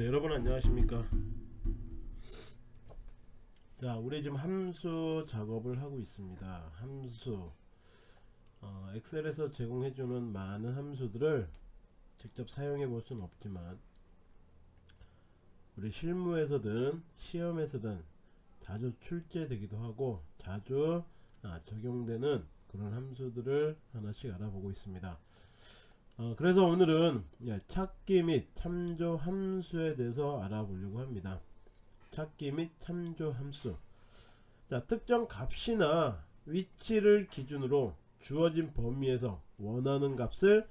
자 여러분 안녕하십니까? 자 우리 지금 함수 작업을 하고 있습니다. 함수. 어, 엑셀에서 제공해주는 많은 함수들을 직접 사용해 볼 수는 없지만 우리 실무에서든 시험에서든 자주 출제되기도 하고 자주 아, 적용되는 그런 함수들을 하나씩 알아보고 있습니다 어, 그래서 오늘은 예, 찾기 및 참조 함수에 대해서 알아보려고 합니다. 찾기 및 참조 함수. 자, 특정 값이나 위치를 기준으로 주어진 범위에서 원하는 값을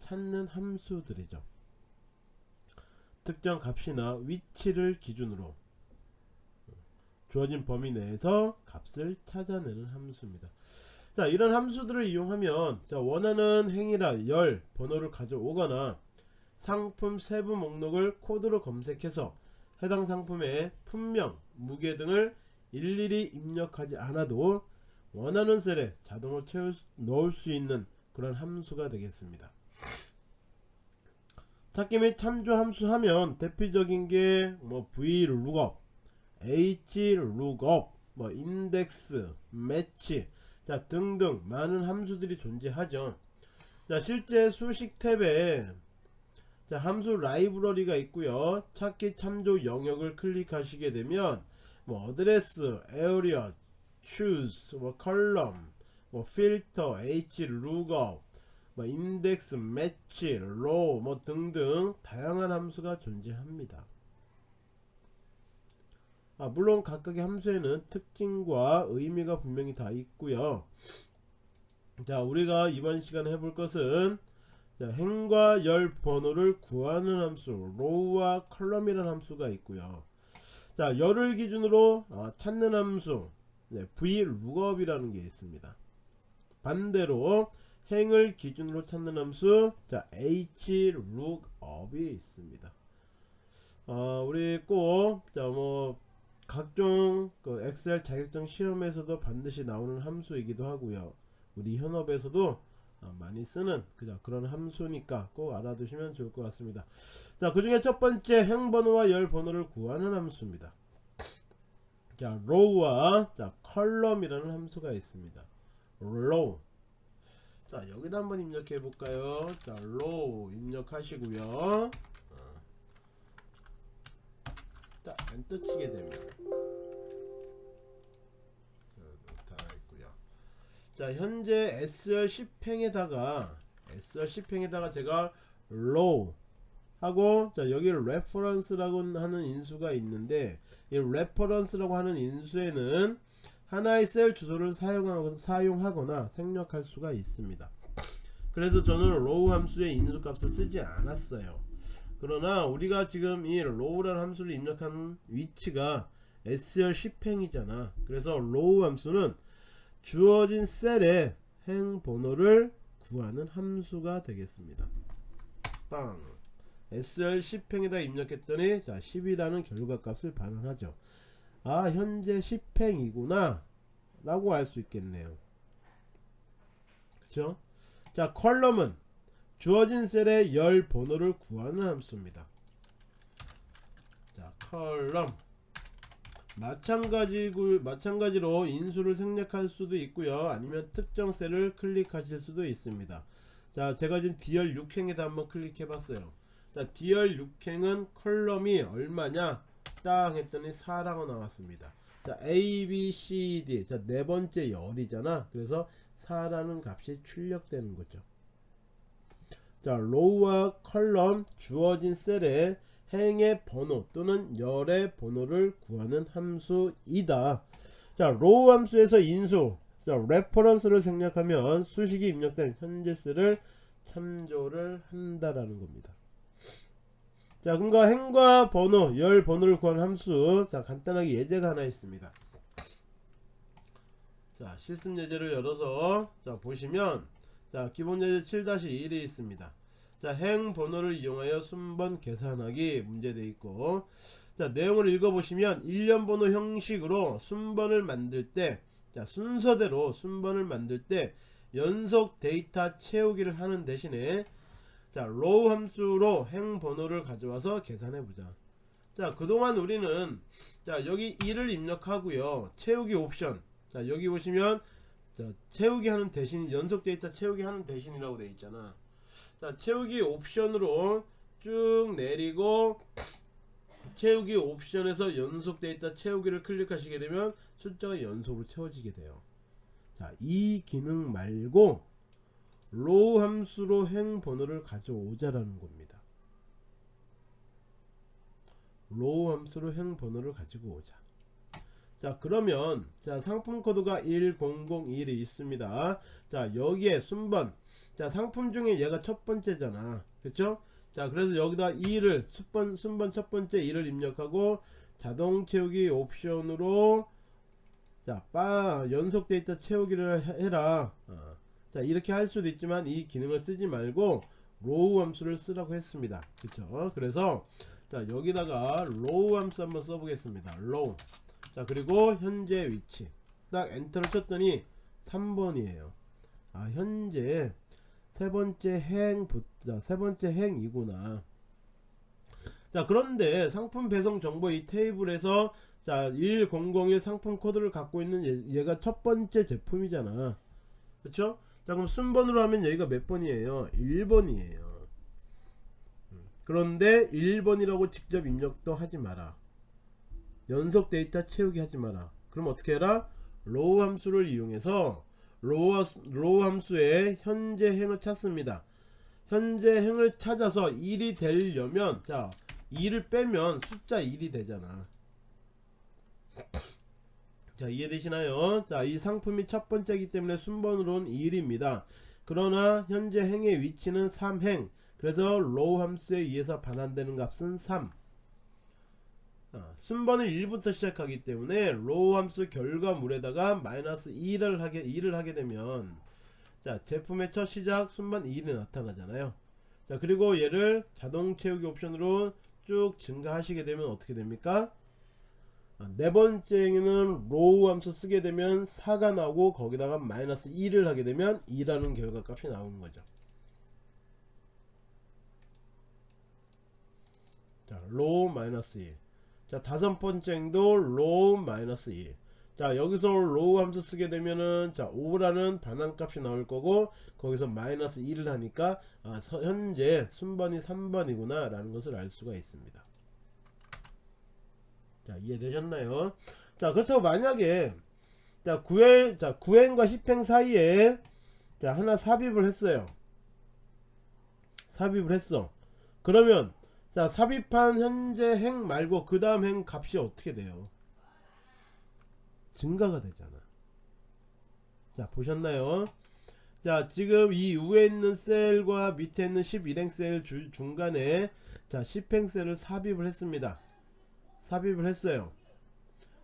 찾는 함수들이죠. 특정 값이나 위치를 기준으로 주어진 범위 내에서 값을 찾아내는 함수입니다. 자 이런 함수들을 이용하면 자 원하는 행위라 열 번호를 가져오거나 상품 세부 목록을 코드로 검색해서 해당 상품의 품명 무게 등을 일일이 입력하지 않아도 원하는 셀에 자동으로 채울 수- 넣을 수 있는 그런 함수가 되겠습니다. 찾기 및 참조 함수 하면 대표적인 게 뭐 vlookup hlookup 뭐 인덱스 매치 자 등등 많은 함수들이 존재하죠 자 실제 수식 탭에 자 함수 라이브러리가 있고요 찾기 참조 영역을 클릭하시게 되면 뭐 어드레스, area, choose, 뭐 column, 뭐 필터, h lookup, 뭐 인덱스, 매치, row 뭐 등등 다양한 함수가 존재합니다. 아, 물론 각각의 함수에는 특징과 의미가 분명히 다 있고요. 자, 우리가 이번 시간에 해볼 것은 자, 행과 열 번호를 구하는 함수 row와 column이라는 함수가 있고요. 자, 열을 기준으로 아, 찾는 함수 네, vlookup이라는 게 있습니다. 반대로 행을 기준으로 찾는 함수 자, hlookup이 있습니다. 어, 우리 꼭자뭐 각종 그 엑셀 자격증 시험에서도 반드시 나오는 함수이기도 하고요. 우리 현업에서도 어, 많이 쓰는 그죠 그런 함수니까 꼭 알아두시면 좋을 것 같습니다. 자, 그 중에 첫 번째 행번호와 열 번호를 구하는 함수입니다. 자, row와 자, column이라는 함수가 있습니다. row. 자, 여기다 한번 입력해 볼까요? 자, row 입력하시고요. 어. 자, 엔터 치게 되면 자, 다 있고요. 자, 현재 SR 10행에다가 SR 10행에다가 제가 row 하고 자, 여기 reference라고 하는 인수가 있는데 이 reference라고 하는 인수에는 하나의 셀 주소를 사용하거나, 사용하거나 생략할 수가 있습니다. 그래서 저는 row 함수의 인수 값을 쓰지 않았어요. 그러나 우리가 지금 이 row라는 함수를 입력한 위치가 SR 10행이잖아. 그래서 row 함수는 주어진 셀의 행 번호를 구하는 함수가 되겠습니다. 빵. SR 10행에다 입력했더니 자 10이라는 결과값을 반환하죠. 아 현재 10행이구나 라고 알 수 있겠네요. 그쵸? 자 column은 주어진 셀의 열 번호를 구하는 함수입니다. 자 column 마찬가지고 마찬가지로 인수를 생략할 수도 있고요. 아니면 특정 셀을 클릭하실 수도 있습니다. 자 제가 지금 D열 6행에다 한번 클릭해 봤어요. 자 D열 6행은 column이 얼마냐 땅 했더니 4라고 나왔습니다. 자 A, B, C, D 자 네 번째 열이잖아. 그래서 4라는 값이 출력되는 거죠. 자 row와 column 주어진 셀에 행의 번호 또는 열의 번호를 구하는 함수이다. 자 row 함수에서 인수 자 reference를 생략하면 수식이 입력된 현재 셀을 참조를 한다라는 겁니다. 자 그러니까 행과 번호 열 번호를 구하는 함수 자 간단하게 예제가 하나 있습니다. 자 실습 예제를 열어서 자 보시면 자 기본 예제 7-1이 있습니다. 자, 행 번호를 이용하여 순번 계산하기 문제되어 있고 자, 내용을 읽어보시면 일련 번호 형식으로 순번을 만들 때 자, 순서대로 순번을 만들 때 연속 데이터 채우기를 하는 대신에 자, row 함수로 행 번호를 가져와서 계산해 보자. 자 그동안 우리는 자 여기 1을 입력하고요 채우기 옵션 자 여기 보시면 자 채우기 하는 대신 연속 데이터 채우기 하는 대신이라고 되어 있잖아. 자 채우기 옵션으로 쭉 내리고 채우기 옵션에서 연속 데이터 채우기를 클릭하시게 되면 숫자가 연속으로 채워지게 돼요. 자 이 기능 말고 row 함수로 행 번호를 가져오자라는 겁니다. row 함수로 행 번호를 가지고 오자 자 그러면 자 상품 코드가 1001이 있습니다. 자 여기에 순번. 자 상품 중에 얘가 첫 번째잖아. 그쵸? 자 그래서 여기다 2를 순번, 순번 첫 번째 2를 입력하고 자동 채우기 옵션으로 자 빠, 연속 데이터 채우기를 해- 해라. 어. 자 이렇게 할 수도 있지만 이 기능을 쓰지 말고 row 함수를 쓰라고 했습니다. 그쵸? 그래서 자 여기다가 row 함수 한번 써보겠습니다. row 자 그리고 현재 위치. 딱 엔터를 쳤더니 3번이에요. 아 현재 세 번째 행 자, 세 번째 행이구나. 자 그런데 상품 배송 정보 이 테이블에서 자 1001 상품 코드를 갖고 있는 얘, 얘가 첫 번째 제품이잖아. 그쵸? 자 그럼 순번으로 하면 여기가 몇 번이에요? 1번이에요. 그런데 1번이라고 직접 입력도 하지 마라 연속 데이터 채우기 하지 마라. 그럼 어떻게 해라? row 함수를 이용해서 row, row 함수의 현재 행을 찾습니다. 현재 행을 찾아서 1이 되려면 자 2를 빼면 숫자 1이 되잖아. 자 이해되시나요? 자 이 상품이 첫 번째이기 때문에 순번으로는 1입니다. 그러나 현재 행의 위치는 3행. 그래서 row 함수에 의해서 반환되는 값은 3 아, 순번은 1부터 시작하기 때문에 row 함수 결과물에다가 마이너스 2를 하게 2를 하게 되면 자 제품의 첫 시작 순번 1이 나타나잖아요. 자 그리고 얘를 자동 채우기 옵션으로 쭉 증가하시게 되면 어떻게 됩니까? 아, 네 번째는 row 함수 쓰게 되면 4가 나오고 거기다가 마이너스 2를 하게 되면 2라는 결과 값이 나오는 거죠. 자 row 마이너스 2 자 다섯 번째 행도 row 마이너스 2. 자 여기서 row 함수 쓰게 되면은 자 5라는 반환값이 나올 거고 거기서 마이너스 1을 하니까 아, 서- 현재 순번이 3번이구나 라는 것을 알 수가 있습니다. 자 이해되셨나요? 자 그렇다고 만약에 자 9행 자 9행과 10행 사이에 자 하나 삽입을 했어요. 삽입을 했어. 그러면 자 삽입한 현재 행 말고 그 다음 행 값이 어떻게 돼요? 증가가 되잖아. 자 보셨나요? 자 지금 이 위에 있는 셀과 밑에 있는 11행 셀 주, 중간에 자 10행 셀을 삽입을 했습니다. 삽입을 했어요.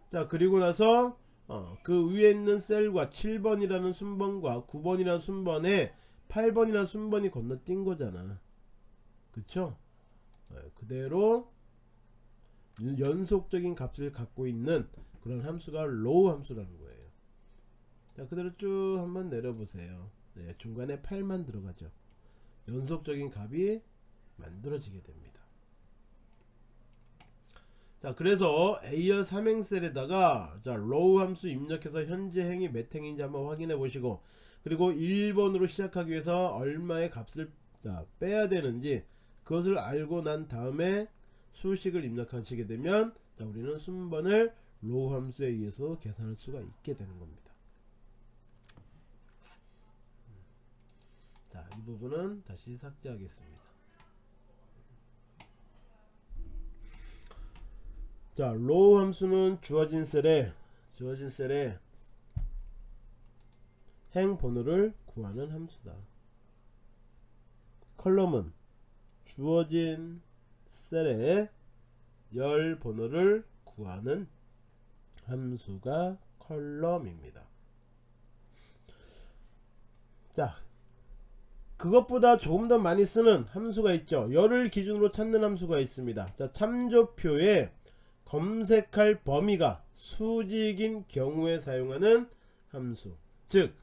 자 그리고 나서 어, 그 위에 있는 셀과 7번이라는 순번과 9번이라는 순번에 8번이라는 순번이 건너뛴 거잖아. 그쵸 어, 그대로 연속적인 값을 갖고 있는 그런 함수가 row 함수라는 거예요. 자 그대로 쭉 한번 내려보세요. 네, 중간에 8만 들어가죠. 연속적인 값이 만들어지게 됩니다. 자 그래서 A열 3행셀에다가 자 row 함수 입력해서 현재 행이 몇 행인지 한번 확인해 보시고 그리고 1번으로 시작하기 위해서 얼마의 값을 자, 빼야 되는지 그것을 알고 난 다음에 수식을 입력하시게 되면 자, 우리는 순번을 row 함수에 의해서 계산할 수가 있게 되는 겁니다. 자, 이 부분은 다시 삭제하겠습니다. 자, row 함수는 주어진 셀에 주어진 셀에 행 번호를 구하는 함수다. column은 주어진 셀에 열 번호를 구하는 함수가 column입니다. 자, 그것보다 조금 더 많이 쓰는 함수가 있죠. 열을 기준으로 찾는 함수가 있습니다. 자, 참조표에 검색할 범위가 수직인 경우에 사용하는 함수. 즉,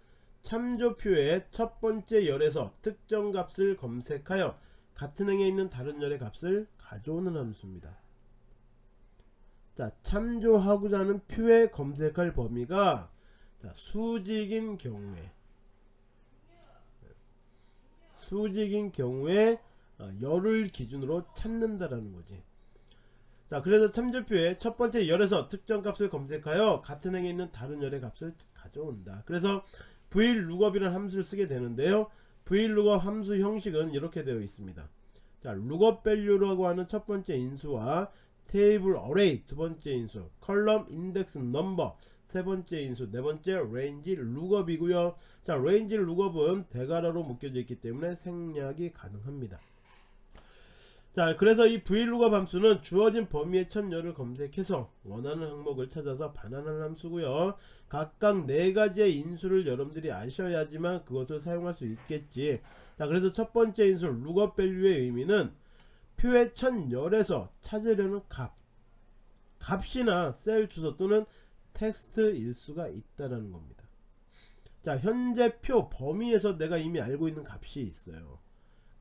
참조표의 첫 번째 열에서 특정 값을 검색하여 같은 행에 있는 다른 열의 값을 가져오는 함수입니다. 자 참조하고자 하는 표에 검색할 범위가 자, 수직인 경우에 수직인 경우에 어, 열을 기준으로 찾는다라는 거지. 자 그래서 참조표에 첫 번째 열에서 특정 값을 검색하여 같은 행에 있는 다른 열의 값을 가져온다. 그래서 vlookup 이라는 함수를 쓰게 되는데요. Vlookup 함수 형식은 이렇게 되어 있습니다. 자 lookup value라고 하는 첫 번째 인수와 table array 두 번째 인수, column index number 세 번째 인수, 네 번째 range lookup이고요. 자 range lookup은 대괄호로 묶여져 있기 때문에 생략이 가능합니다. 자 그래서 이 vlookup 함수는 주어진 범위의 첫 열을 검색해서 원하는 항목을 찾아서 반환하는 함수고요. 각각 네 가지의 인수를 여러분들이 아셔야지만 그것을 사용할 수 있겠지. 자 그래서 첫 번째 인수 lookup value의 의미는 표의 첫 열에서 찾으려는 값 값이나 셀 주소 또는 텍스트 일 수가 있다라는 겁니다. 자 현재 표 범위에서 내가 이미 알고 있는 값이 있어요.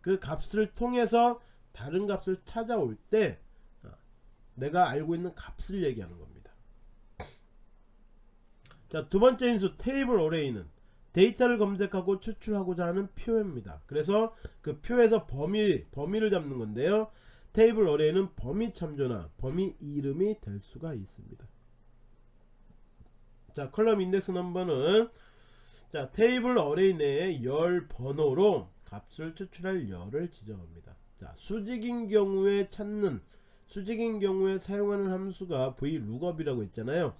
그 값을 통해서 다른 값을 찾아올 때 어, 내가 알고 있는 값을 얘기하는 겁니다. 자, 두 번째 인수 table array는 데이터를 검색하고 추출하고자 하는 표입니다. 그래서 그 표에서 범위 범위를 잡는 건데요. table array는 범위 참조나 범위 이름이 될 수가 있습니다. 자, column index number는 자, table array 내에 열 번호로 값을 추출할 열을 지정합니다. 자, 수직인 경우에 찾는 수직인 경우에 사용하는 함수가 vlookup이라고 있잖아요.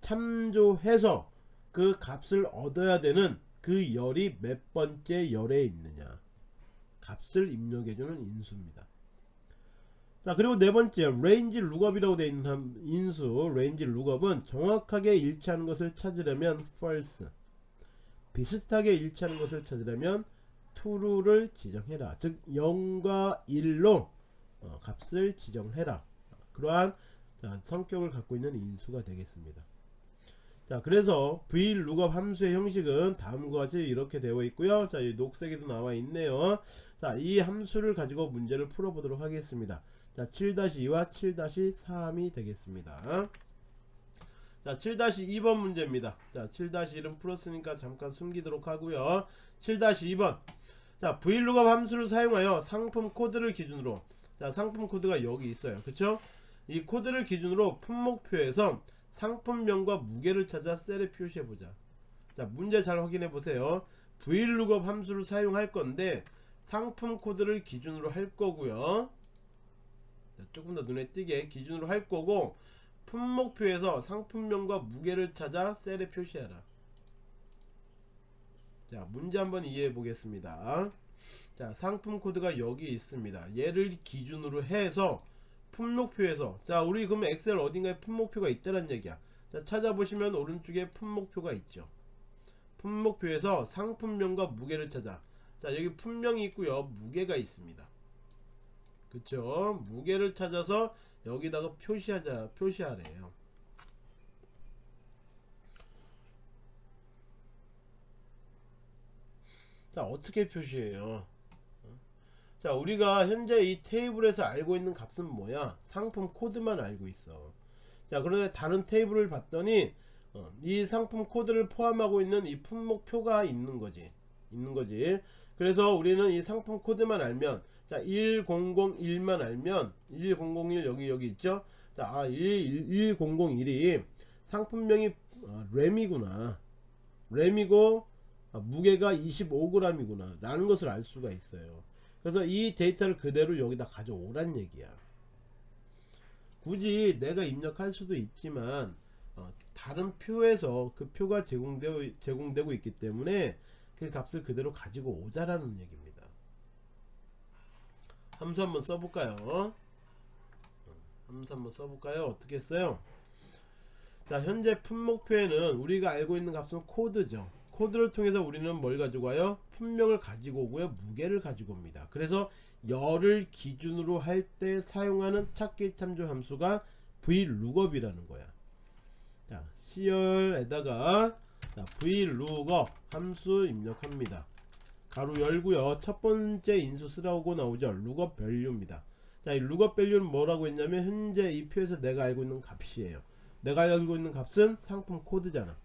참조해서 그 값을 얻어야 되는 그 열이 몇 번째 열에 있느냐 값을 입력해주는 인수입니다. 자 그리고 네 번째 range lookup이라고 되어 있는 인수 range lookup은 정확하게 일치하는 것을 찾으려면 false 비슷하게 일치하는 것을 찾으려면 true를 지정해라. 즉 0과 1로 어, 값을 지정해라. 그러한 자, 성격을 갖고 있는 인수가 되겠습니다. 자 그래서 vlookup 함수의 형식은 다음과 같이 이렇게 되어 있고요. 자이 녹색에도 나와 있네요. 자이 함수를 가지고 문제를 풀어 보도록 하겠습니다. 자 7-2와 7-3이 되겠습니다. 자 7-2번 문제입니다. 자 7-1은 풀었으니까 잠깐 숨기도록 하고요. 7-2번 자 vlookup 함수를 사용하여 상품 코드를 기준으로. 자 상품 코드가 여기 있어요. 그쵸? 이 코드를 기준으로 품목표에서 상품명과 무게를 찾아 셀에 표시해 보자. 자 문제 잘 확인해 보세요. vlookup 함수를 사용할 건데 상품 코드를 기준으로 할 거고요. 자, 조금 더 눈에 띄게 기준으로 할 거고 품목표에서 상품명과 무게를 찾아 셀에 표시하라 자 문제 한번 이해해 보겠습니다. 자 상품 코드가 여기 있습니다. 얘를 기준으로 해서 품목표에서 자 우리 그러면 엑셀 어딘가에 품목표가 있다는 얘기야. 자 찾아보시면 오른쪽에 품목표가 있죠. 품목표에서 상품명과 무게를 찾아. 자 여기 품명이 있고요. 무게가 있습니다. 그쵸? 무게를 찾아서 여기다가 표시하자 표시하래요 자 어떻게 표시해요? 자 우리가 현재 이 테이블에서 알고 있는 값은 뭐야? 상품 코드만 알고 있어. 자 그런데 다른 테이블을 봤더니 어, 이 상품 코드를 포함하고 있는 이 품목표가 있는 거지. 있는 거지. 그래서 우리는 이 상품 코드만 알면 자 1001만 알면 1001 여기 여기 있죠? 자 아, 1001이 상품명이 어, 램이구나. 램이고 아, 무게가 25g이구나. 라는 것을 알 수가 있어요. 그래서 이 데이터를 그대로 여기다 가져오란 얘기야. 굳이 내가 입력할 수도 있지만 어, 다른 표에서 그 표가 제공되고, 제공되고 있기 때문에 그 값을 그대로 가지고 오자라는 얘기입니다. 함수 한번 써볼까요? 어, 함수 한번 써볼까요? 어떻게 했어요? 자 현재 품목표에는 우리가 알고 있는 값은 코드죠 코드를 통해서 우리는 뭘 가지고 와요? 품명을 가지고 오고요. 무게를 가지고 옵니다. 그래서 열을 기준으로 할 때 사용하는 찾기 참조 함수가 vlookup이라는 거야. 자, C열에다가 자, vlookup 함수 입력합니다. 가로 열고요. 첫 번째 인수 쓰라고 나오죠. lookup value입니다. 자, 자, 이 룩업 밸류는 뭐라고 했냐면 현재 이 표에서 내가 알고 있는 값이에요. 내가 알고 있는 값은 상품 코드잖아.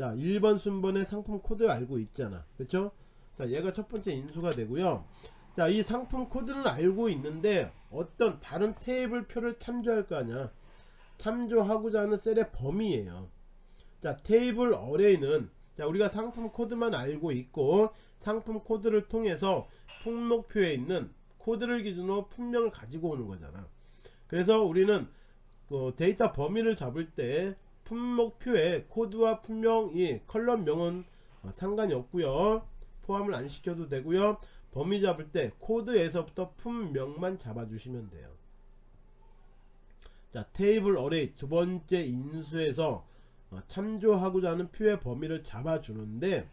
자, 1번 순번의 상품 코드를 알고 있잖아. 그렇죠? 자, 얘가 첫 번째 인수가 되고요. 자, 이 상품 코드는 알고 있는데 어떤 다른 테이블 표를 참조할 거 아니야. 참조하고자 하는 셀의 범위예요. 자, table array는 자, 우리가 상품 코드만 알고 있고 상품 코드를 통해서 품목표에 있는 코드를 기준으로 품명을 가지고 오는 거잖아. 그래서 우리는 그 데이터 범위를 잡을 때 품목표에 코드와 품명이 column명은 어, 상관이 없고요. 포함을 안 시켜도 되고요. 범위 잡을 때 코드에서부터 품명만 잡아주시면 돼요. 자 테이블 어레이 두 번째 인수에서 어, 참조하고자 하는 표의 범위를 잡아주는데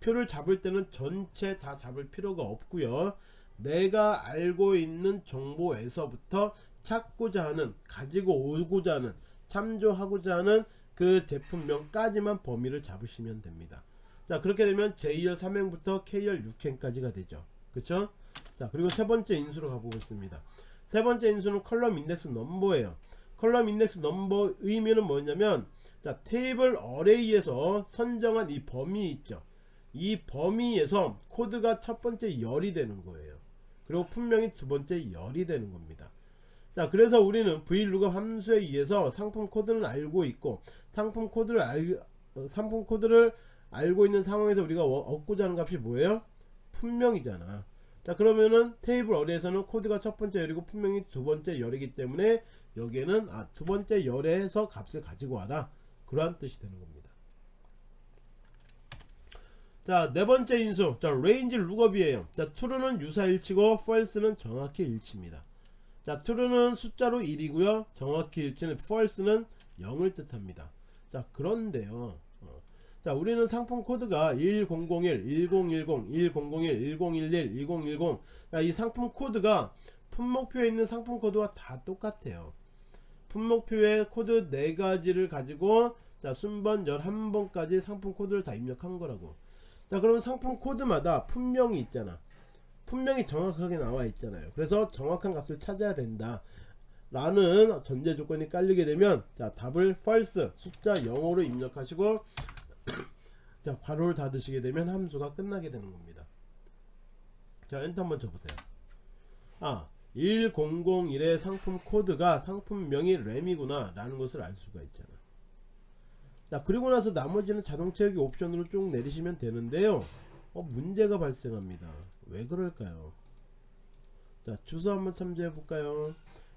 표를 잡을 때는 전체 다 잡을 필요가 없고요. 내가 알고 있는 정보에서부터 찾고자 하는 가지고 오고자 하는 참조하고자 하는 그 제품명까지만 범위를 잡으시면 됩니다. 자 그렇게 되면 J열 3행부터 K열 6행까지가 되죠. 그쵸? 자 그리고 세 번째 인수로 가보겠습니다. 세 번째 인수는 column index number예요. column index number 의미는 뭐냐면 자 table array에서 선정한 이 범위 있죠. 이 범위에서 코드가 첫 번째 열이 되는 거예요. 그리고 품명이 두 번째 열이 되는 겁니다. 자 그래서 우리는 vlookup 함수에 의해서 상품 코드는 알고 있고 상품 코드를 알 어, 상품 코드를 알고 있는 상황에서 우리가 워- 얻고자 하는 값이 뭐예요? 품명이잖아. 자 그러면은 table array에서는 코드가 첫 번째 열이고 품명이 두 번째 열이기 때문에 여기에는 아 두 번째 열에서 값을 가지고 와라 그러한 뜻이 되는 겁니다. 자 네 번째 인수 자 range lookup이에요. 자 true는 유사일치고 false는 정확히 일치입니다. 자 true는 숫자로 1이고요 정확히 일치는 false는 0을 뜻합니다. 자 그런데요. 어, 자 우리는 상품 코드가 1001, 1010, 1001, 1011, 2010. 자, 이 상품 코드가 품목표에 있는 상품 코드와 다 똑같아요. 품목표에 코드 4가지를 가지고 자 순번 11번까지 상품 코드를 다 입력한 거라고. 자 그러면 상품 코드마다 품명이 있잖아. 품명이 정확하게 나와 있잖아요. 그래서 정확한 값을 찾아야 된다. 라는 전제 조건이 깔리게 되면 자 답을 false 숫자 0으로 입력하시고 자 괄호를 닫으시게 되면 함수가 끝나게 되는 겁니다. 자 엔터 한번 쳐보세요. 아 1001의 상품 코드가 상품명이 램이구나 라는 것을 알 수가 있잖아. 자 그리고 나서 나머지는 자동 채우기 옵션으로 쭉 내리시면 되는데요. 어, 문제가 발생합니다 왜 그럴까요? 자 주소 한번 참조해 볼까요?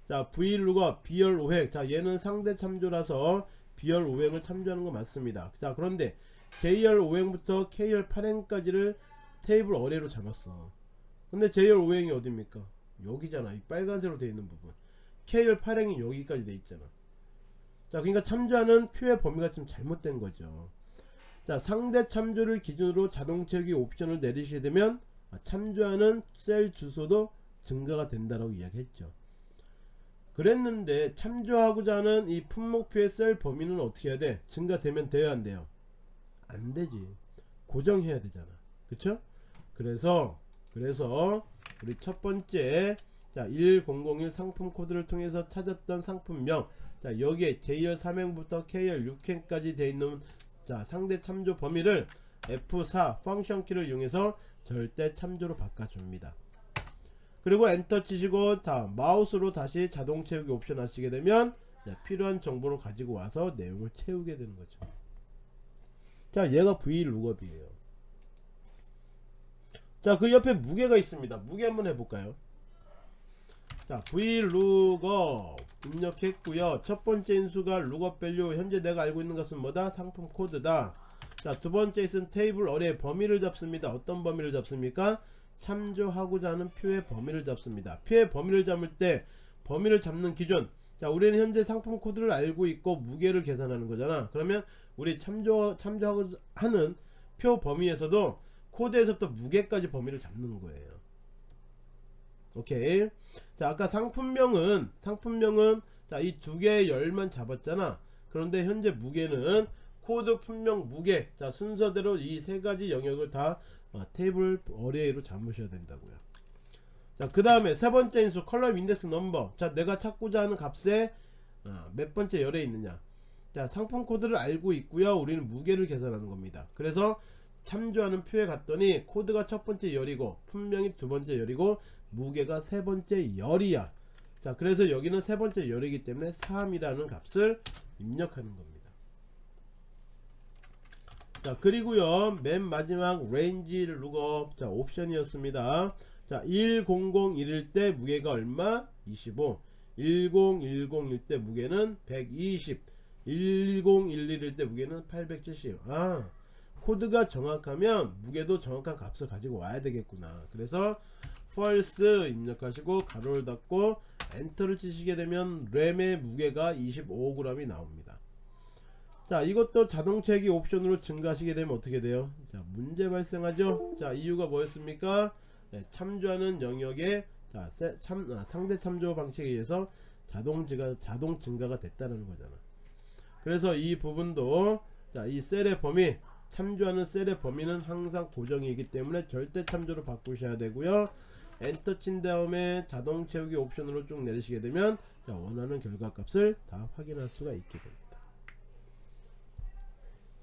자 vlookup 비열 5획 자 얘는 상대 참조라서 비열 5획을 참조하는 거 맞습니다. 자 그런데 j열 5행부터 k열 8행까지를 테이블 어레이로 잡았어. 근데 j열 5행이 어딥니까? 여기잖아. 이 빨간색으로 되어 있는 부분. k열 8행이 여기까지 돼 있잖아. 자 그러니까 참조하는 표의 범위가 좀 잘못된 거죠. 자 상대 참조를 기준으로 자동 채우기 옵션을 내리시게 되면 아, 참조하는 셀 주소도 증가가 된다라고 이야기했죠 그랬는데 참조하고자 하는 이 품목표의 셀 범위는 어떻게 해야 돼? 증가되면 돼야 안 돼요? 안 되지. 고정해야 되잖아. 그쵸? 그래서 그래서 우리 첫 번째 자 1001 상품 코드를 통해서 찾았던 상품명 자 여기에 J열 3행부터 K열 6행까지 되어 있는 자 상대 참조 범위를 F4 펑션 키를 이용해서 절대 참조로 바꿔줍니다. 그리고 엔터 치시고 자 마우스로 다시 자동 채우기 옵션 하시게 되면 자, 필요한 정보를 가지고 와서 내용을 채우게 되는 거죠. 자 얘가 vlookup이에요. 자그 옆에 무게가 있습니다. 무게 한번 해볼까요? 자 vlookup 입력했고요. 첫 번째 인수가 lookup value 현재 내가 알고 있는 것은 뭐다? 상품 코드다 자 두 번째 있은 테이블 어뢰 범위를 잡습니다 어떤 범위를 잡습니까 참조하고자 하는 표의 범위를 잡습니다. 표의 범위를 잡을 때 범위를 잡는 기준 자 우리는 현재 상품 코드를 알고 있고 무게를 계산하는 거잖아. 그러면 우리 참조 참조하고 하는 표 범위에서도 코드에서부터 무게까지 범위를 잡는 거예요. 오케이. 자 아까 상품명은 상품명은 자 이 두 개의 열만 잡았잖아. 그런데 현재 무게는 코드 품명 무게 자 순서대로 이 세 가지 영역을 다 어, table array로 잡으셔야 된다고요. 자, 그 다음에 세 번째 인수 column index number. 자, 내가 찾고자 하는 값에 어, 몇 번째 열에 있느냐. 자, 상품 코드를 알고 있고요. 우리는 무게를 계산하는 겁니다. 그래서 참조하는 표에 갔더니 코드가 첫 번째 열이고 품명이 두 번째 열이고 무게가 세 번째 열이야. 자, 그래서 여기는 세 번째 열이기 때문에 3이라는 값을 입력하는 겁니다. 자, 그리고요. 맨 마지막 range lookup. 자, 옵션이었습니다. 자, 1001일 때 무게가 얼마? 25. 1010일 때 무게는 120. 1011일 때 무게는 870. 아, 코드가 정확하면 무게도 정확한 값을 가지고 와야 되겠구나. 그래서 false 입력하시고 가로를 닫고 엔터를 치시게 되면 램의 무게가 25g이 나옵니다. 자 이것도 자동차기 옵션으로 증가하시게 되면 어떻게 돼요? 자 문제 발생하죠. 자 이유가 뭐였습니까? 네, 참조하는 영역에 자 세, 참, 아, 상대 참조 방식에 의해서 자동 증가 자동 증가가 됐다는 거잖아. 그래서 이 부분도 자 이 셀의 범위 참조하는 셀의 범위는 항상 고정이기 때문에 절대 참조로 바꾸셔야 되고요. 엔터 친 다음에 자동 채우기 옵션으로 쭉 내리시게 되면 자 원하는 결과값을 다 확인할 수가 있게 됩니다.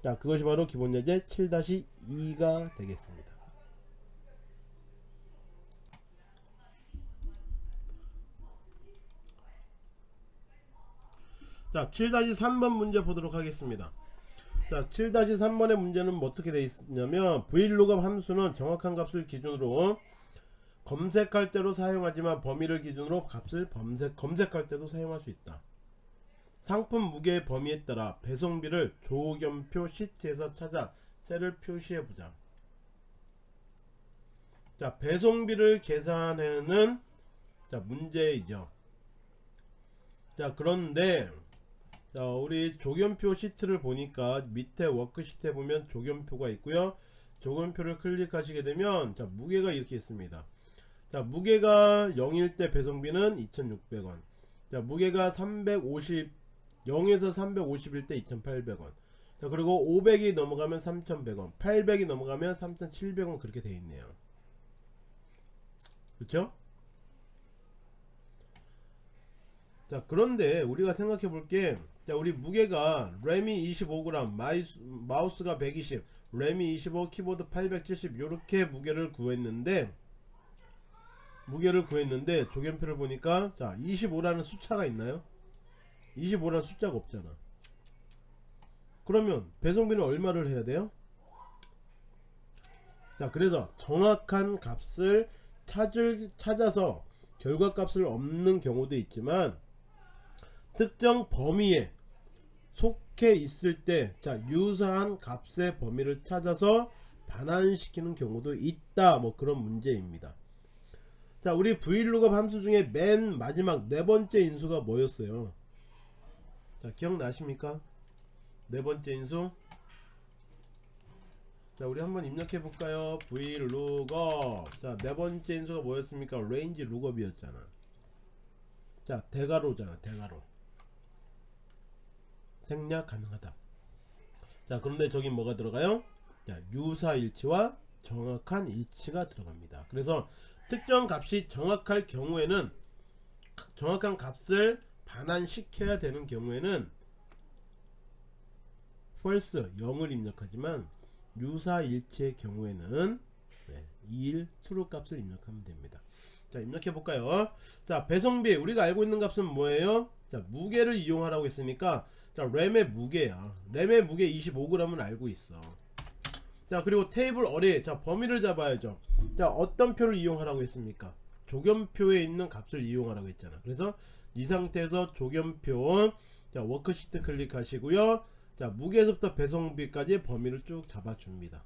자 그것이 바로 기본 예제 7-2가 되겠습니다. 자 7-3번 문제 보도록 하겠습니다. 자 7-3번의 문제는 뭐 어떻게 되어 있냐면 vlookup 함수는 정확한 값을 기준으로 검색할 때로 사용하지만 범위를 기준으로 값을 검색, 검색할 때도 사용할 수 있다. 상품 무게의 범위에 따라 배송비를 조견표 시트에서 찾아 셀을 표시해 보자. 자, 배송비를 계산하는 자, 문제이죠. 자, 그런데 자, 우리 조견표 시트를 보니까 밑에 워크시트에 보면 조견표가 있고요. 조견표를 클릭하시게 되면 자, 무게가 이렇게 있습니다. 자, 무게가 0일 때 배송비는 2,600원. 자, 무게가 350 0에서 350일 때 2,800원. 자, 그리고 500이 넘어가면 3,100원. 800이 넘어가면 3,700원 그렇게 돼 있네요. 그렇죠? 자, 그런데 우리가 생각해 볼게 자, 우리 무게가 램이 25g, 마이스, 마우스가 120, 램이 25, 키보드 870 이렇게 무게를 구했는데 무게를 구했는데 조견표를 보니까 자 25라는 숫자가 있나요? 25라는 숫자가 없잖아. 그러면 배송비는 얼마를 해야 돼요? 자 그래서 정확한 값을 찾을, 찾아서 결과값을 없는 경우도 있지만 특정 범위에 속해 있을 때 자 유사한 값의 범위를 찾아서 반환시키는 경우도 있다. 뭐 그런 문제입니다. 자 우리 vlookup 함수 중에 맨 마지막 네 번째 인수가 뭐였어요 자 기억나십니까? 네 번째 인수. 자 우리 한번 입력해 볼까요? Vlookup 자네 번째 인수가 뭐였습니까? range lookup이었잖아. 자 대괄호잖아 대괄호. 생략 가능하다. 자 그런데 저기 뭐가 들어가요? 자 유사일치와 정확한 일치가 들어갑니다. 그래서 특정 값이 정확할 경우에는 정확한 값을 반환시켜야 되는 경우에는 false 0을 입력하지만 유사일치의 경우에는 네, 2일 true 값을 입력하면 됩니다. 자 입력해 볼까요? 자 배송비 우리가 알고 있는 값은 뭐예요? 자 무게를 이용하라고 했으니까 자 램의 무게야. 램의 무게 25g을 알고 있어. 자 그리고 테이블 어레이 자 범위를 잡아야죠. 자 어떤 표를 이용하라고 했습니까 조견표에 있는 값을 이용하라고 했잖아. 그래서 이 상태에서 조견표 자 워크시트 클릭하시고요. 자 무게에서부터 배송비까지 범위를 쭉 잡아줍니다.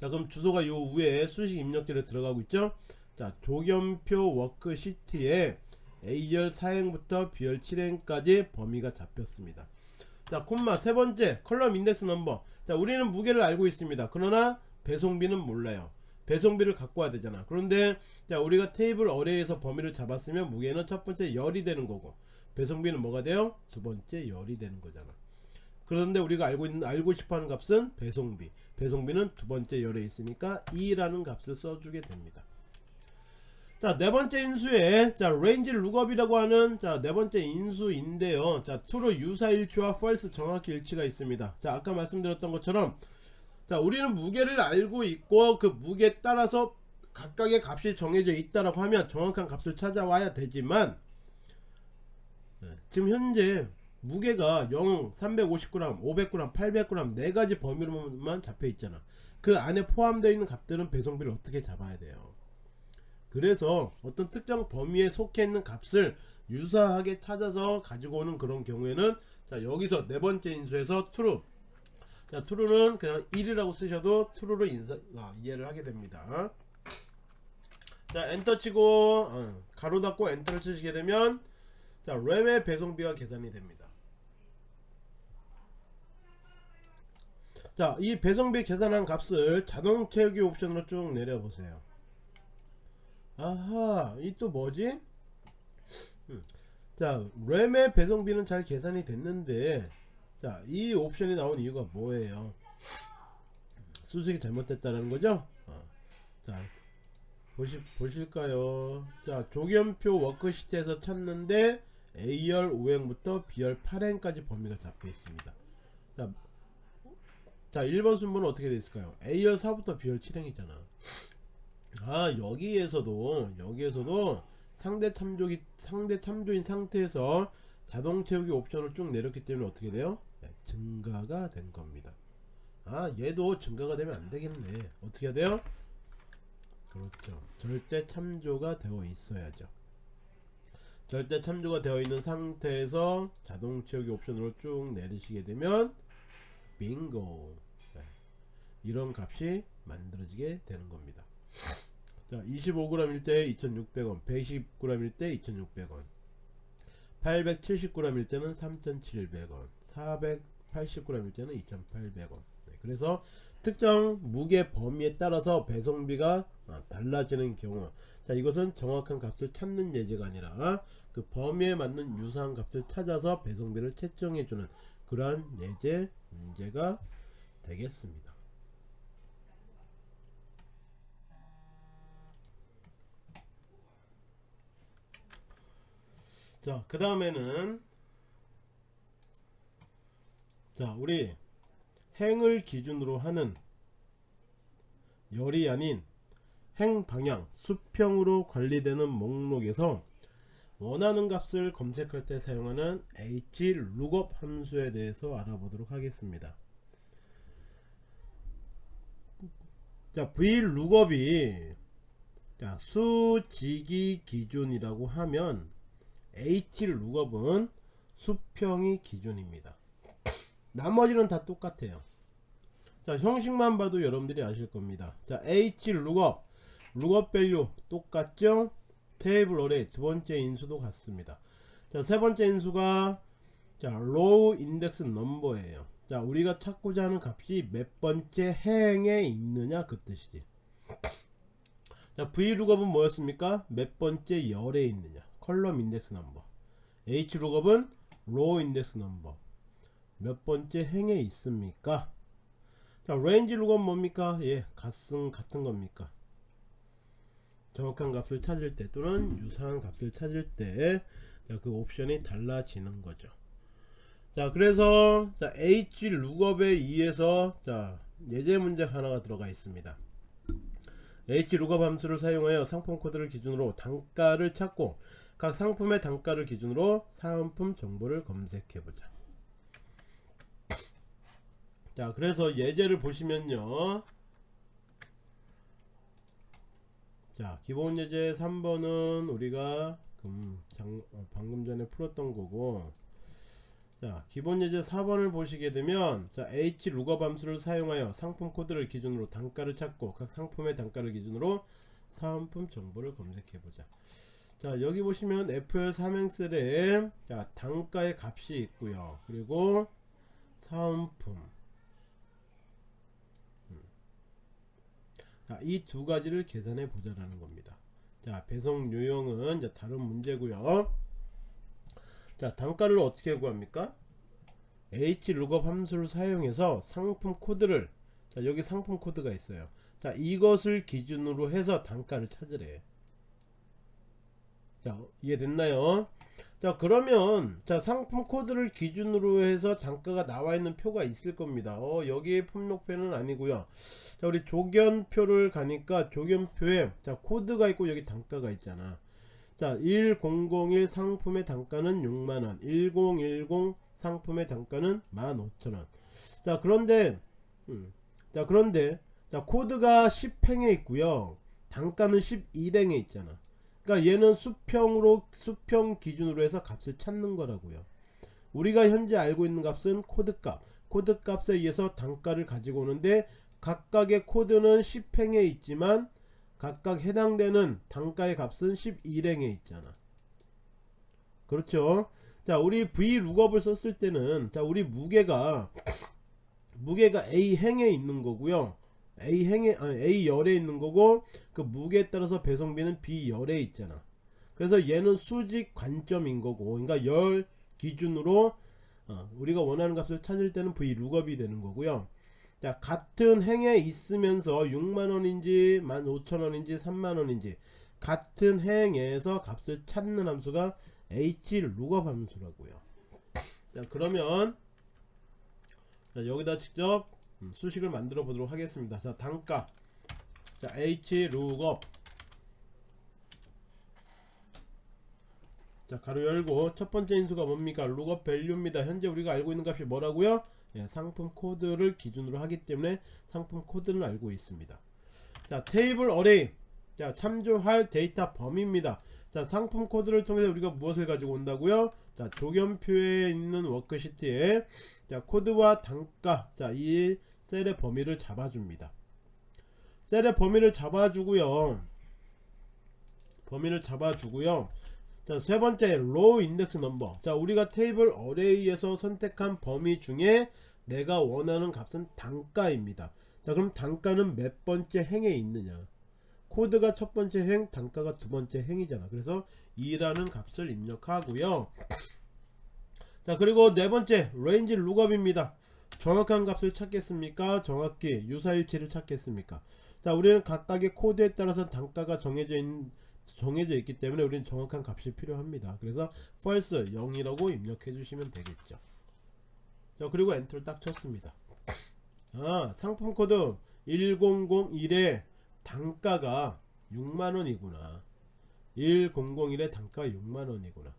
자 그럼 주소가 요 위에 수식 입력기를 들어가고 있죠? 자 조견표 워크시트에 A열 4행부터 B열 7행까지 범위가 잡혔습니다. 자 콤마 세 번째 column index number. 자 우리는 무게를 알고 있습니다. 그러나 배송비는 몰라요 배송비를 갖고 와야 되잖아. 그런데 자 우리가 테이블 어레이에서 범위를 잡았으면 무게는 첫 번째 열이 되는 거고 배송비는 뭐가 돼요? 두 번째 열이 되는 거잖아. 그런데 우리가 알고 있는 알고 싶어하는 값은 배송비. 배송비는 두 번째 열에 있으니까 2라는 값을 써주게 됩니다. 자, 네 번째 인수에 자, range lookup이라고 하는 자, 네 번째 인수인데요. 자, true 유사 일치와 false 정확히 일치가 있습니다. 자, 아까 말씀드렸던 것처럼 자, 우리는 무게를 알고 있고 그 무게에 따라서 각각의 값이 정해져 있다라고 하면 정확한 값을 찾아와야 되지만 네, 지금 현재 무게가 0, 350g, 500g, 800g 네 가지 범위로만 잡혀 있잖아. 그 안에 포함되어 있는 값들은 배송비를 어떻게 잡아야 돼요? 그래서 어떤 특정 범위에 속해 있는 값을 유사하게 찾아서 가지고 오는 그런 경우에는 자 여기서 네 번째 인수에서 true 자 true는 그냥 1이라고 쓰셔도 true로 인사, 아, 이해를 하게 됩니다. 자 엔터 치고 어, 가로 닫고 엔터를 치시게 되면 자 램의 배송비가 계산이 됩니다. 자 이 배송비 계산한 값을 자동 채우기 옵션으로 쭉 내려보세요. 아하 이 또 뭐지? 음. 자 램의 배송비는 잘 계산이 됐는데 자 이 옵션이 나온 이유가 뭐예요? 수식이 잘못됐다는 거죠? 어. 자 보시, 보실까요? 자 조견표 워크시트에서 찾는데 A열 5행부터 B열 8행까지 범위가 잡혀 있습니다. 자, 자 1번 순번은 어떻게 되어 있을까요? A열 4부터 B열 7행이잖아. 아 여기에서도 여기에서도 상대 참조기 상대 참조인 상태에서 자동 채우기 옵션을 쭉 내렸기 때문에 어떻게 돼요? 네, 증가가 된 겁니다. 아 얘도 증가가 되면 안 되겠네. 어떻게 해야 돼요? 그렇죠. 절대 참조가 되어 있어야죠. 절대 참조가 되어 있는 상태에서 자동 채우기 옵션으로 쭉 내리시게 되면 빙고 네, 이런 값이 만들어지게 되는 겁니다. 자 25g일 때 2600원 120g일 때 2600원 870g일 때는 3700원 480g일 때는 2800원. 네, 그래서 특정 무게 범위에 따라서 배송비가 아, 달라지는 경우. 자 이것은 정확한 값을 찾는 예제가 아니라 그 범위에 맞는 유사한 값을 찾아서 배송비를 채정해주는 그러한 예제 문제가 되겠습니다. 자, 그 다음에는 자, 우리 행을 기준으로 하는 열이 아닌 행 방향 수평으로 관리되는 목록에서 원하는 값을 검색할 때 사용하는 hlookup 함수에 대해서 알아보도록 하겠습니다. 자, vlookup이 자, 수직이 기준이라고 하면 hlookup은 수평이 기준입니다. 나머지는 다 똑같아요. 자 형식만 봐도 여러분들이 아실 겁니다. 자 hlookup lookup value 똑같죠? table array 두 번째 인수도 같습니다. 자 세 번째 인수가 자 row index number예요. 자 우리가 찾고자 하는 값이 몇 번째 행에 있느냐 그 뜻이지. 자 vlookup은 뭐였습니까? 몇 번째 열에 있느냐. column index number hlookup은 row index number 몇 번째 행에 있습니까? 자 range lookup 뭡니까? 예 같은 같은 겁니까? 정확한 값을 찾을 때 또는 유사한 값을 찾을 때 그 옵션이 달라지는 거죠. 자 그래서 자 h lookup에 의해서 자 예제 문제 하나가 들어가 있습니다. hlookup 함수를 사용하여 상품 코드를 기준으로 단가를 찾고 각 상품의 단가를 기준으로 사은품 정보를 검색해 보자 자 그래서 예제를 보시면요. 자 기본 예제 3번은 우리가 금, 장, 어, 방금 전에 풀었던 거고. 자 기본 예제 4번을 보시게 되면 자 h lookup 함수를 사용하여 상품 코드를 기준으로 단가를 찾고 각 상품의 단가를 기준으로 사은품 정보를 검색해 보자. 자 여기 보시면 FL 삼행셀에 자 단가의 값이 있고요. 그리고 사은품 음. 자 이 두 가지를 계산해 보자라는 겁니다. 자 배송 요령은 이제 다른 문제고요. 자 단가를 어떻게 구합니까? Hlookup 함수를 사용해서 상품 코드를 자 여기 상품 코드가 있어요. 자 이것을 기준으로 해서 단가를 찾으래. 자 이해됐나요 자 그러면 자 상품 코드를 기준으로 해서 단가가 나와 있는 표가 있을 겁니다. 어 여기에 품목표는 아니고요. 자 우리 조견표를 가니까 조견표에 자 코드가 있고 여기 단가가 있잖아. 자 1001 상품의 단가는 6만원 1010 상품의 단가는 15,000원. 자 그런데 음, 자 그런데 자 코드가 10행에 있고요. 단가는 11행에 있잖아 그러니까 얘는 수평으로 수평 기준으로 해서 값을 찾는 거라고요. 우리가 현재 알고 있는 값은 코드값. 코드값에 의해서 단가를 가지고 오는데 각각의 코드는 10행에 있지만 각각 해당되는 단가의 값은 11행에 있잖아. 그렇죠? 자, 우리 vlookup을 썼을 때는 자, 우리 무게가 무게가 a행에 있는 거고요. A 행에 아니 A 열에 있는 거고 그 무게에 따라서 배송비는 B 열에 있잖아. 그래서 얘는 수직 관점인 거고, 그러니까 열 기준으로 어, 우리가 원하는 값을 찾을 때는 V 룩업이 되는 거고요. 자 같은 행에 있으면서 6만원인지 15,000원인지 3만원인지 같은 행에서 값을 찾는 함수가 H 룩업 함수라고요. 자 그러면 자, 여기다 직접 음, 수식을 만들어 보도록 하겠습니다. 자, 단가. 자, h lookup. 자, 가로 열고 첫 번째 인수가 뭡니까? lookup value입니다. 현재 우리가 알고 있는 값이 뭐라고요? 예, 상품 코드를 기준으로 하기 때문에 상품 코드는 알고 있습니다. 자, table array. 자, 참조할 데이터 범위입니다. 자, 상품 코드를 통해서 우리가 무엇을 가지고 온다고요? 자, 조견표에 있는 워크시트에 자, 코드와 단가. 자, 이 셀의 범위를 잡아줍니다. 셀의 범위를 잡아주고요. 범위를 잡아주고요. 자, 세 번째 row index number. 자, 우리가 table array에서 선택한 범위 중에 내가 원하는 값은 단가입니다. 자, 그럼 단가는 몇 번째 행에 있느냐? 코드가 첫 번째 행, 단가가 두 번째 행이잖아. 그래서 2라는 값을 입력하고요. 자, 그리고 네 번째 range lookup입니다. 정확한 값을 찾겠습니까? 정확히 유사일치를 찾겠습니까? 자, 우리는 각각의 코드에 따라서 단가가 정해져 있, 정해져 있기 때문에 우리는 정확한 값이 필요합니다. 그래서 false 0이라고 입력해 주시면 되겠죠. 자, 그리고 엔터를 딱 쳤습니다. 아, 상품 코드 1001의 단가가 6만원이구나. 1001의 단가가 6만원이구나.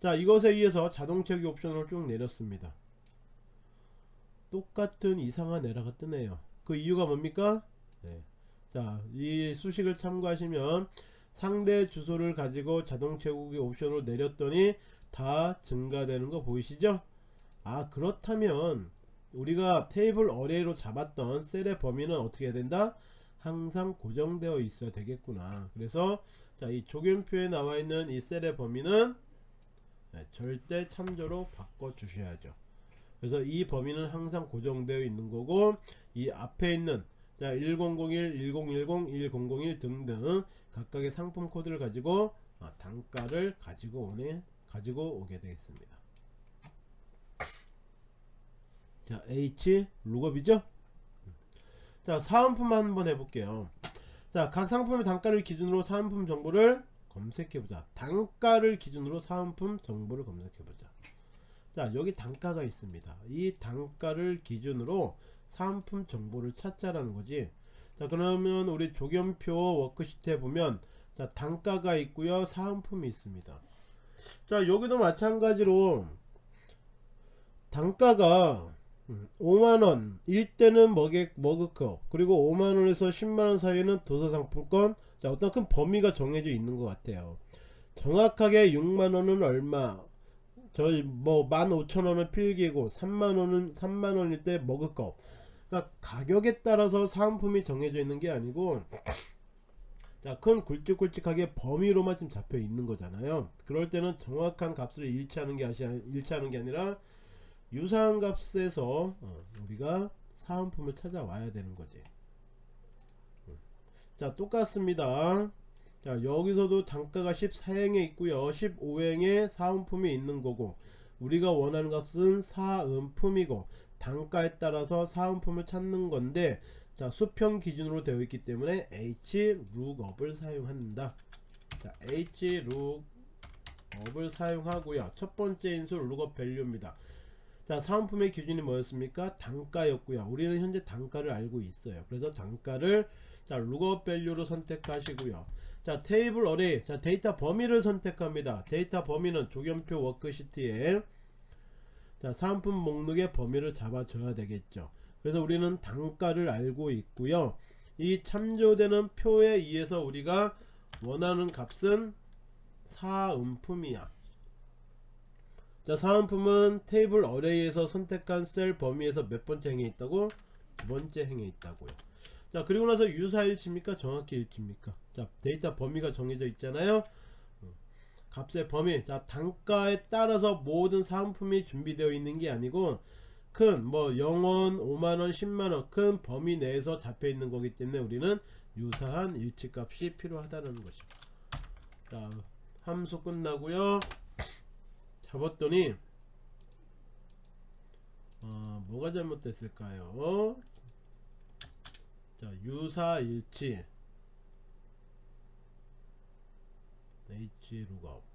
자, 이것에 의해서 자동 채우기 옵션을 쭉 내렸습니다. 똑같은 이상한 에러가 뜨네요. 그 이유가 뭡니까? 네. 자이 수식을 참고하시면 상대 주소를 가지고 자동 채우기 옵션을 내렸더니 다 증가되는 거 보이시죠? 아 그렇다면 우리가 테이블 어레이로 잡았던 셀의 범위는 어떻게 해야 된다? 항상 고정되어 있어야 되겠구나. 그래서 자 이 조견표에 나와 있는 이 셀의 범위는 네, 절대 참조로 바꿔 주셔야죠 그래서 이 범위는 항상 고정되어 있는 거고 이 앞에 있는 자 1001, 1010, 1001 등등 각각의 상품 코드를 가지고 아, 단가를 가지고 오네 가지고 오게 되겠습니다. 자 H 룩업이죠? 자 사은품 한번 해볼게요. 자 각 상품의 단가를 기준으로 사은품 정보를 검색해보자. 단가를 기준으로 사은품 정보를 검색해보자. 자 여기 단가가 있습니다. 이 단가를 기준으로 상품 정보를 찾자라는 거지. 자 그러면 우리 조견표 워크시트에 보면 자 단가가 있고요. 사은품이 있습니다. 자 여기도 마찬가지로 단가가 5만원 음, 일때는 머객 머그컵 그리고 5만원에서 10만원 사이에는 도서상품권. 자 어떤 큰 범위가 정해져 있는 것 같아요. 정확하게 6만원은 얼마 저희 뭐 15,000원은 필기고 3만원은 3만원일 때 먹을 거. 그러니까 가격에 따라서 사은품이 정해져 있는 게 아니고 자 큰 굵직굵직하게 범위로만 지금 잡혀 있는 거잖아요. 그럴 때는 정확한 값을 일치하는 게 아시 일치하는 게 아니라 유사한 값에서 어, 우리가 사은품을 찾아와야 되는 거지. 자 똑같습니다 자 여기서도 단가가 14행에 있고요 15행에 사은품이 있는 거고 우리가 원하는 것은 사은품이고 단가에 따라서 사은품을 찾는 건데 자 수평 기준으로 되어 있기 때문에 h lookup을 사용한다 자 h 업을 사용하고요. 첫 번째 인수 lookup value입니다. 자, 사은품의 기준이 뭐였습니까? 단가였고요. 우리는 현재 단가를 알고 있어요. 그래서 단가를 자, lookup value로 선택하시고요. 자, table array. 자, 데이터 범위를 선택합니다. 데이터 범위는 조견표 워크시트에 자, 사은품 목록의 범위를 잡아줘야 되겠죠. 그래서 우리는 단가를 알고 있고요. 이 참조되는 표에 의해서 우리가 원하는 값은 사은품이야. 자, 사은품은 테이블 어레이에서 선택한 셀 범위에서 몇 번째 행에 있다고? 두 번째 행에 있다고요. 자, 그리고 나서 유사일치입니까? 정확히 일치입니까? 자, 데이터 범위가 정해져 있잖아요. 어, 값의 범위. 자, 단가에 따라서 모든 사은품이 준비되어 있는 게 아니고 큰 뭐 0원, 5만원, 10만원 큰 범위 내에서 잡혀 있는 거기 때문에 우리는 유사한 일치값이 필요하다는 것입니다. 자, 함수 끝나고요. 잡았더니 어, 뭐가 잘못됐을까요? 자, 유사일치 H 룩업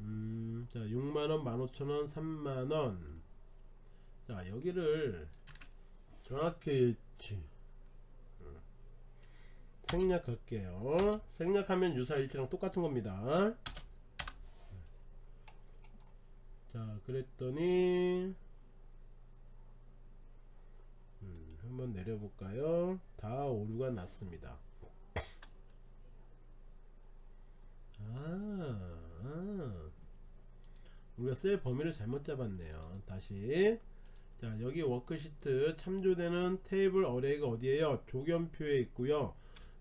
음, 자, 6만원, 15,000원, 3만원. 자, 여기를 정확히 일치. 음. 생략할게요. 생략하면 유사일치랑 똑같은 겁니다. 자, 그랬더니, 음, 한번 내려볼까요? 다 오류가 났습니다. 아, 아. 우리가 셀 범위를 잘못 잡았네요. 다시. 자, 여기 워크시트 참조되는 table array가 어디에요? 조견표에 있고요.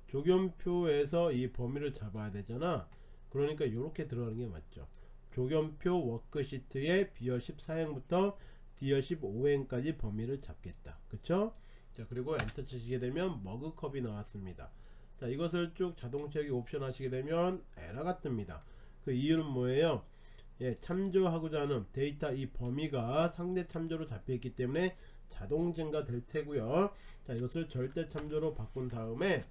조견표에서 이 범위를 잡아야 되잖아. 그러니까 이렇게 들어가는 게 맞죠. 조견표 워크시트의 B열 14행부터 B열 15행까지 범위를 잡겠다. 그쵸? 자, 그리고 엔터 치시게 되면 머그컵이 나왔습니다. 자 이것을 쭉 자동 채우기 옵션 하시게 되면 에러가 뜹니다. 그 이유는 뭐예요? 예, 참조하고자 하는 데이터 이 범위가 상대 참조로 잡혀 있기 때문에 자동 증가 될 테고요. 자 이것을 절대 참조로 바꾼 다음에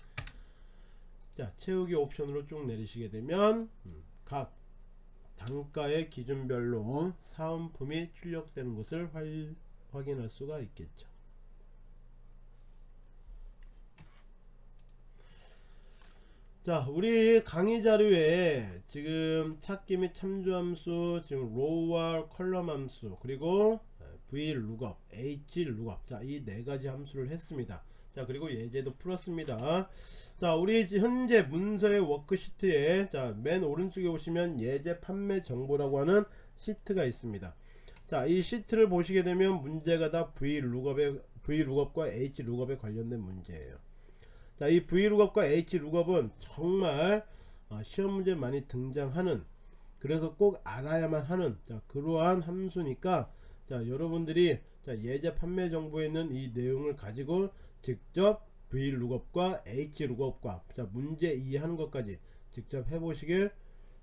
자 채우기 옵션으로 쭉 내리시게 되면 음, 각 단가의 기준별로 사은품이 출력되는 것을 활, 확인할 수가 있겠죠 자 우리 강의 자료에 지금 찾기 및 참조 함수 지금 row와 column 함수 그리고 v lookup h lookup 자이 네 가지 함수를 했습니다. 자 그리고 예제도 풀었습니다. 자 우리 현재 문서의 워크시트에 자 맨 오른쪽에 보시면 예제 판매 정보라고 하는 시트가 있습니다. 자 이 시트를 보시게 되면 문제가 다 v 룩업에 v 룩업과 h 룩업에 관련된 문제예요 자, 이 VLOOKUP과 HLOOKUP은 정말 어, 시험 문제 많이 등장하는 그래서 꼭 알아야만 하는 자, 그러한 함수니까 자, 여러분들이 자, 예제 판매 정보에 있는 이 내용을 가지고 직접 VLOOKUP과 HLOOKUP과 자, 문제 이해하는 것까지 직접 해보시길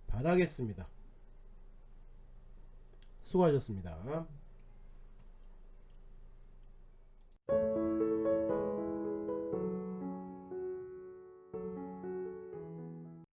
바라겠습니다. 수고하셨습니다.